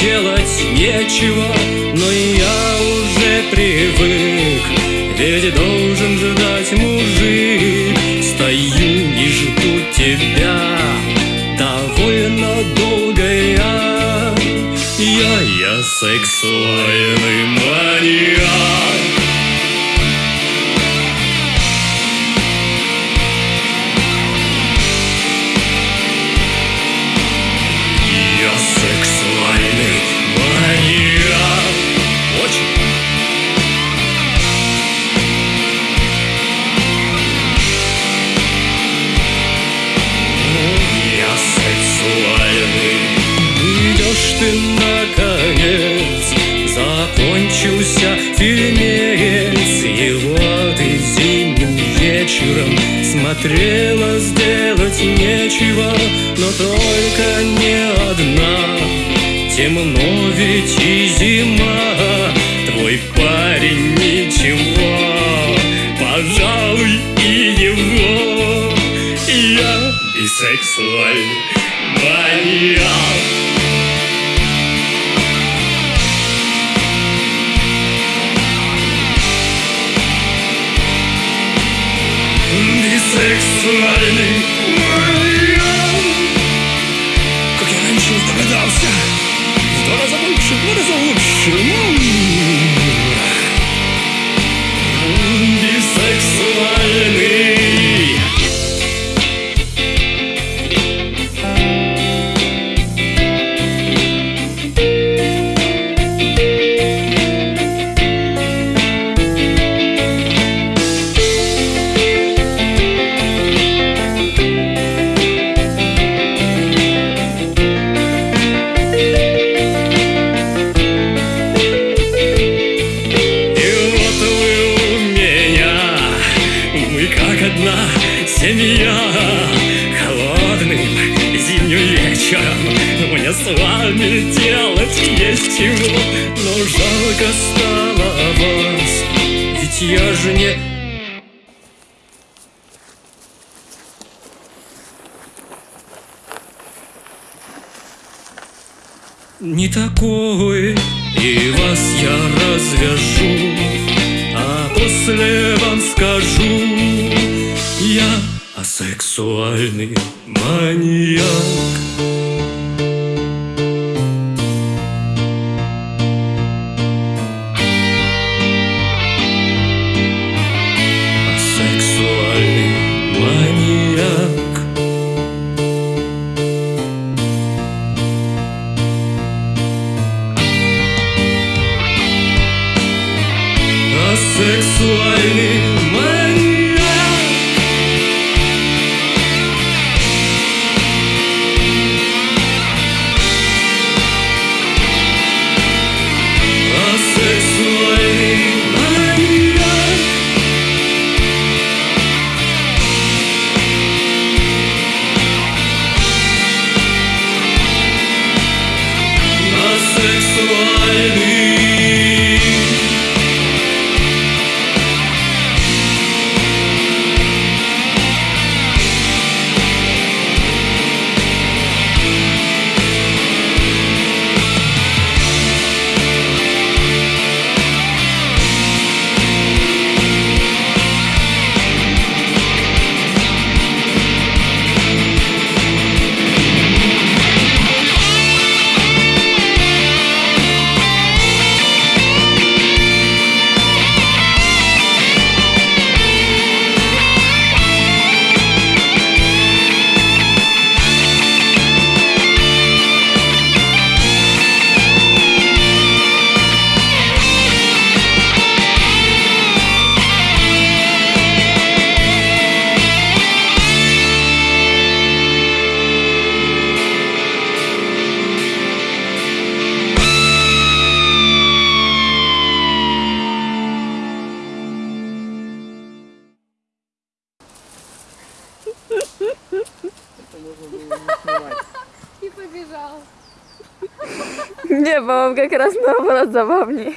делать нечего Но я уже привык. Ведь должен ждать мужик. Стою и жду тебя. Довольно долго я. Я, я сексуальный маньяк Смотрела сделать нечего Но только не одна. Темно ведь и зима. Твой парень ничего Пожалуй и его. Я бисексуальный маньяк Sliding с вами делать есть чего Но жалко стало вас, ведь я же не не такой И вас я развяжу А после вам скажу Я асексуальный маньяк Асексуальный маньяк Nie, bo mam Gekera znowu nad zabawniej.